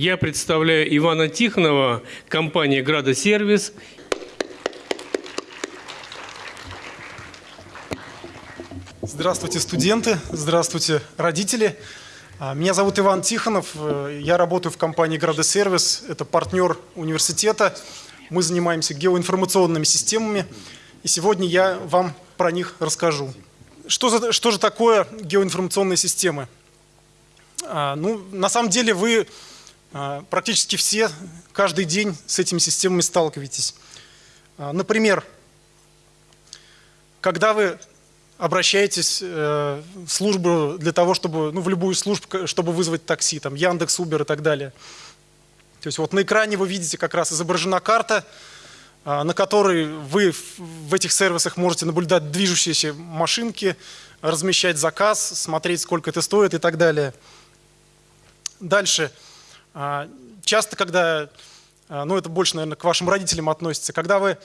Я представляю Ивана Тихонова, компания «Градосервис». Здравствуйте, студенты, здравствуйте, родители. А, Меня зовут Иван Тихонов, э, я работаю в компании «Градосервис», это партнер университета. Мы занимаемся геоинформационными системами, и сегодня я вам про них расскажу. Что, за, что же такое геоинформационные системы? А, ну, на самом деле вы практически все каждый день с этими системами сталкиваетесь. А, например, когда вы обращаетесь э, в службу для того, чтобы, ну, в любую службу, чтобы вызвать такси, там, Яндекс, Убер и так далее. То есть вот на экране вы видите как раз изображена карта, а, на которой вы в этих сервисах можете наблюдать движущиеся машинки, размещать заказ, смотреть, сколько это стоит и так далее. Дальше. А, часто, когда, а, ну это больше, наверное, к вашим родителям относится, когда вы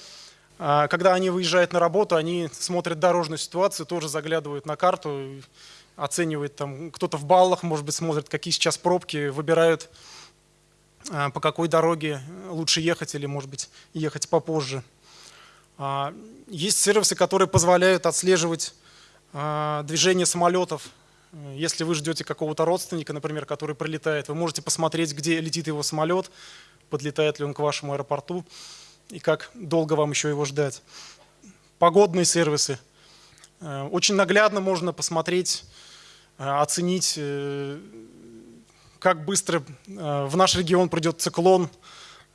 а, когда они выезжают на работу, они смотрят дорожную ситуацию, тоже заглядывают на карту, оценивают там, кто-то в баллах, может быть, смотрит, какие сейчас пробки, выбирают, а, по какой дороге лучше ехать или, может быть, ехать попозже. А, есть сервисы, которые позволяют отслеживать движение самолетов. Если вы ждете какого-то родственника, например, который прилетает, вы можете посмотреть, где летит его самолет, подлетает ли он к вашему аэропорту и как долго вам еще его ждать. Погодные сервисы. Э, очень наглядно можно посмотреть, э, оценить, э, как быстро в наш регион придет циклон,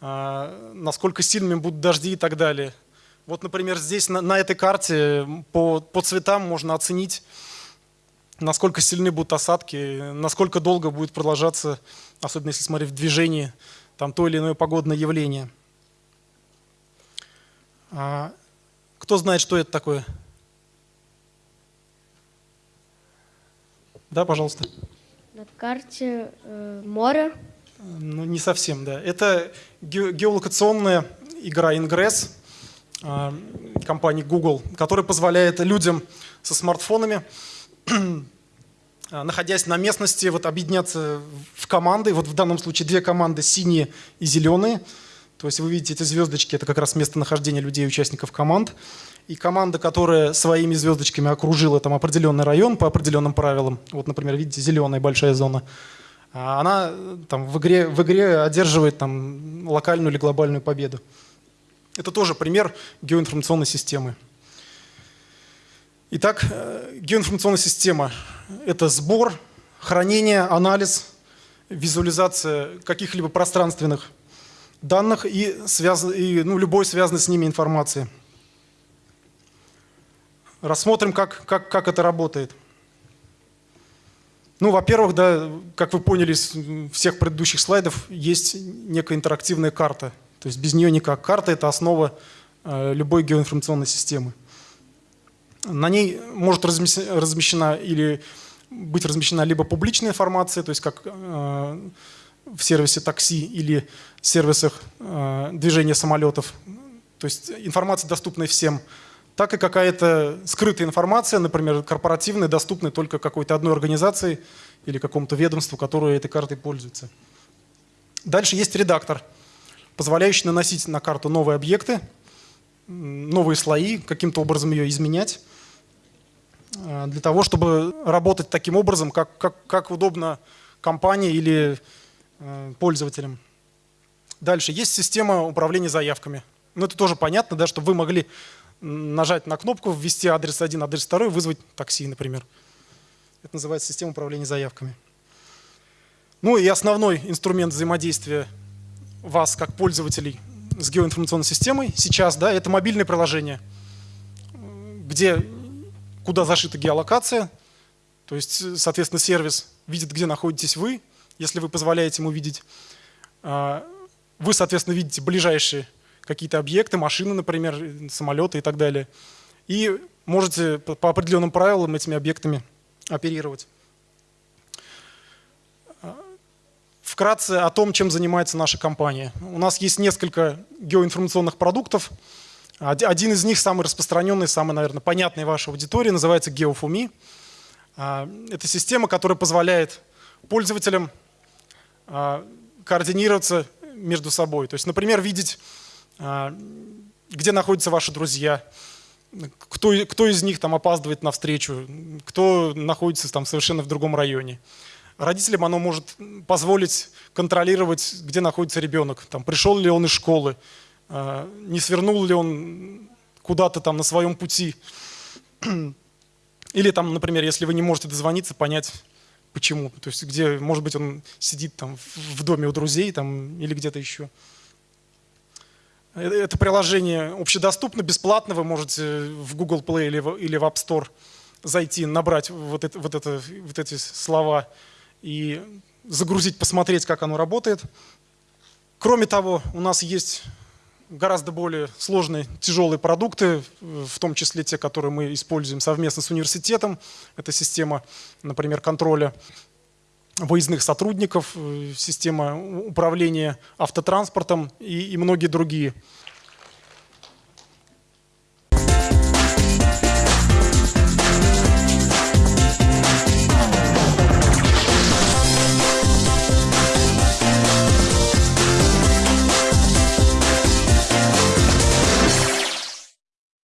насколько сильными будут дожди и так далее. Вот, например, здесь на, этой карте по цветам можно оценить, насколько сильны будут осадки, насколько долго будет продолжаться, особенно если смотреть в движении, там то или иное погодное явление. А, кто знает, что это такое? Да, пожалуйста. На карте э, море. Ну, не совсем, да. Это ге геолокационная игра Ingress э, компании Google, которая позволяет людям со смартфонами, находясь на местности, вот, объединяться в команды. Вот в данном случае две команды, синие и зеленые – то есть вы видите эти звездочки, это как раз местонахождение людей, участников команд. И команда, которая своими звездочками окружила там определенный район по определенным правилам, вот, например, видите, зеленая большая зона, а она там, в, игре, в игре одерживает там, локальную или глобальную победу. Это тоже пример геоинформационной системы. Итак, э, геоинформационная система – это сбор, хранение, анализ, визуализация каких-либо пространственных данных и, связ... и ну, любой связанной с ними информации. Рассмотрим, как, как, как это работает. Ну, во-первых, да, как вы поняли из всех предыдущих слайдов, есть некая интерактивная карта. То есть без нее никак. Карта – это основа э, любой геоинформационной системы. На ней может размещена или быть размещена либо публичная информация, то есть как э, в сервисе такси или сервисах э, движения самолетов, то есть информация доступная всем, так и какая-то скрытая информация, например, корпоративная, доступная только какой-то одной организации или какому-то ведомству, которое этой картой пользуется. Дальше есть редактор, позволяющий наносить на карту новые объекты, новые слои, каким-то образом ее изменять, э, для того, чтобы работать таким образом, как, как, как удобно компании или Э, пользователям. Дальше. Есть система управления заявками. Ну, это тоже понятно, да, чтобы вы могли нажать на кнопку, ввести адрес один, адрес второй, вызвать такси, например. Это называется система управления заявками. Ну и основной инструмент взаимодействия вас, как пользователей, с геоинформационной системой сейчас, да, это мобильное приложение, где, куда зашита геолокация, то есть, соответственно, сервис видит, где находитесь вы, если вы позволяете ему видеть. А, вы, соответственно, видите ближайшие какие-то объекты, машины, например, самолеты и так далее. И можете по определенным правилам этими объектами оперировать. А, вкратце о том, чем занимается наша компания. У нас есть несколько геоинформационных продуктов. Один из них, самый распространенный, самый, наверное, понятный вашей аудитории, называется GeoFumi. А, это система, которая позволяет пользователям а, координироваться между собой. То есть, например, видеть, а, где находятся ваши друзья, кто, кто из них там опаздывает на встречу, кто находится там совершенно в другом районе. Родителям оно может позволить контролировать, где находится ребенок, там, пришел ли он из школы, а, не свернул ли он куда-то там на своем пути. Или там, например, если вы не можете дозвониться, понять, почему. То есть где, может быть, он сидит там в- доме у друзей там, или где-то еще. Э, Это приложение общедоступно, бесплатно. Вы можете в Google Play или в App Store зайти, набрать вот, это, вот, это, вот эти слова и загрузить, посмотреть, как оно работает. Кроме того, у нас есть гораздо более сложные, тяжелые продукты, в том числе те, которые мы используем совместно с университетом. Это система, например, контроля выездных сотрудников, э, система управления автотранспортом и, и многие другие.